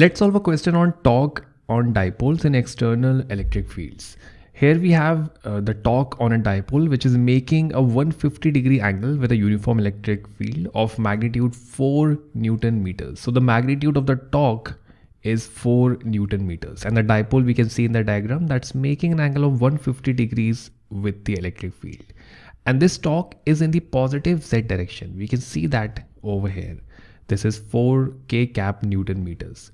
Let's solve a question on torque on dipoles in external electric fields. Here we have uh, the torque on a dipole which is making a 150 degree angle with a uniform electric field of magnitude 4 Newton meters. So the magnitude of the torque is 4 Newton meters and the dipole we can see in the diagram that's making an angle of 150 degrees with the electric field. And this torque is in the positive z direction. We can see that over here. This is 4 k cap Newton meters.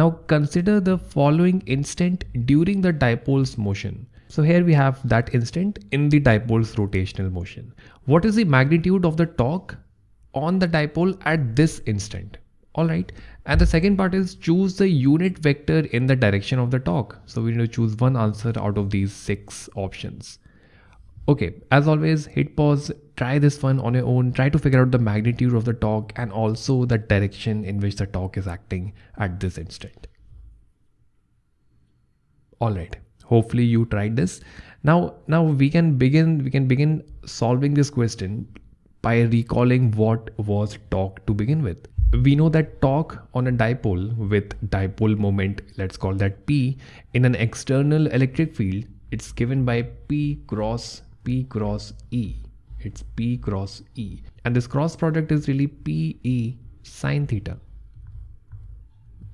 Now consider the following instant during the dipole's motion. So here we have that instant in the dipole's rotational motion. What is the magnitude of the torque on the dipole at this instant? Alright. And the second part is choose the unit vector in the direction of the torque. So we need to choose one answer out of these six options. Okay, as always, hit pause, try this one on your own, try to figure out the magnitude of the torque and also the direction in which the torque is acting at this instant. All right, hopefully you tried this. Now, now we can begin, we can begin solving this question by recalling what was torque to begin with. We know that torque on a dipole with dipole moment, let's call that P, in an external electric field, it's given by P cross P cross E. It's P cross E. And this cross product is really PE sine theta.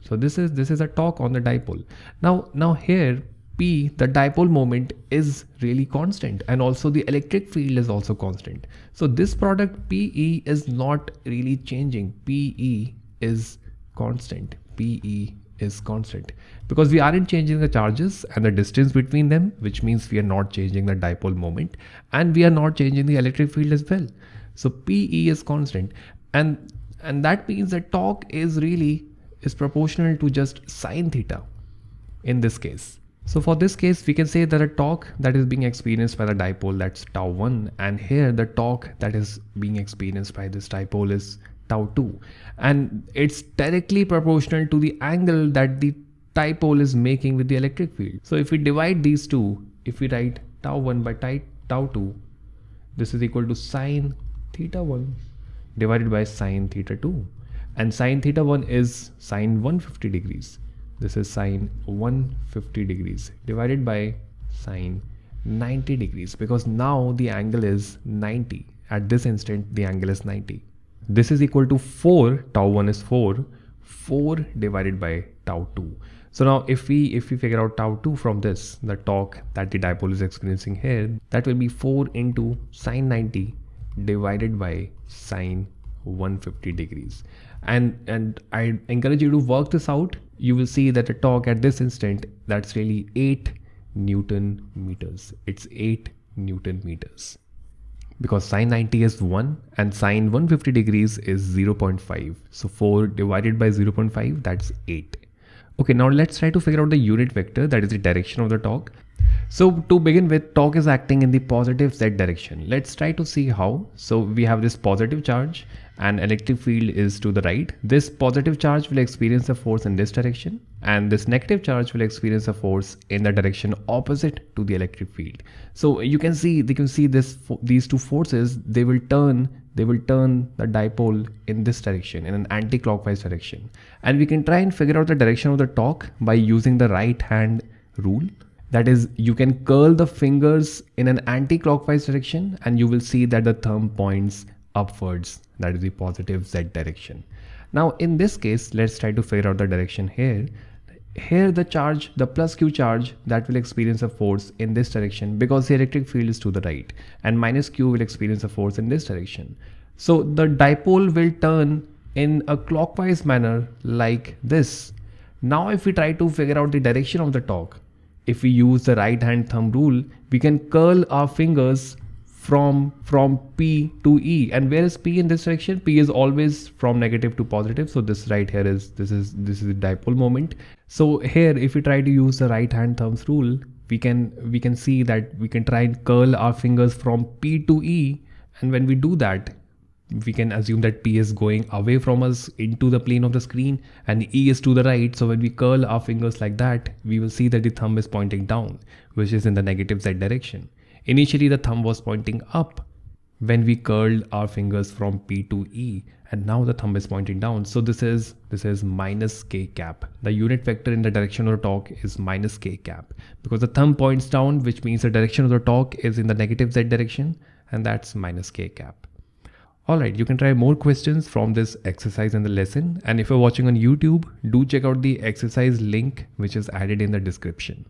So this is this is a torque on the dipole. Now now here P the dipole moment is really constant and also the electric field is also constant. So this product PE is not really changing. PE is constant. PE is constant. Because we aren't changing the charges and the distance between them which means we are not changing the dipole moment and we are not changing the electric field as well. So pe is constant. And and that means that torque is really is proportional to just sine theta in this case. So for this case we can say that a torque that is being experienced by the dipole that's tau 1 and here the torque that is being experienced by this dipole is tau 2 and it's directly proportional to the angle that the dipole is making with the electric field. So if we divide these two, if we write tau 1 by tau 2, this is equal to sine theta 1 divided by sine theta 2 and sine theta 1 is sine 150 degrees. This is sine 150 degrees divided by sine 90 degrees because now the angle is 90. At this instant the angle is 90. This is equal to 4, tau 1 is 4, 4 divided by tau 2. So now if we if we figure out tau 2 from this, the torque that the dipole is experiencing here, that will be 4 into sine 90 divided by sine 150 degrees. And and I encourage you to work this out. You will see that the torque at this instant, that's really 8 Newton meters. It's 8 Newton meters because sine 90 is 1 and sine 150 degrees is 0.5 so 4 divided by 0.5 that's 8 okay now let's try to figure out the unit vector that is the direction of the torque. So to begin with torque is acting in the positive z direction. Let's try to see how. So we have this positive charge and electric field is to the right. This positive charge will experience a force in this direction and this negative charge will experience a force in the direction opposite to the electric field. So you can see they can see this these two forces they will turn they will turn the dipole in this direction in an anti-clockwise direction. And we can try and figure out the direction of the torque by using the right hand rule. That is you can curl the fingers in an anti-clockwise direction and you will see that the thumb points upwards. That is the positive z direction. Now in this case let's try to figure out the direction here. Here the charge the plus q charge that will experience a force in this direction because the electric field is to the right and minus q will experience a force in this direction. So the dipole will turn in a clockwise manner like this. Now if we try to figure out the direction of the torque if we use the right hand thumb rule we can curl our fingers from from P to E. And where is P in this direction? P is always from negative to positive. So this right here is this is this is the dipole moment. So here if we try to use the right hand thumbs rule we can we can see that we can try and curl our fingers from P to E. And when we do that we can assume that P is going away from us into the plane of the screen and E is to the right. So when we curl our fingers like that, we will see that the thumb is pointing down, which is in the negative Z direction. Initially the thumb was pointing up when we curled our fingers from P to E and now the thumb is pointing down. So this is this is minus k cap. The unit vector in the direction of the torque is minus k cap because the thumb points down which means the direction of the torque is in the negative z direction and that's minus k cap. Alright, you can try more questions from this exercise in the lesson and if you're watching on YouTube, do check out the exercise link which is added in the description.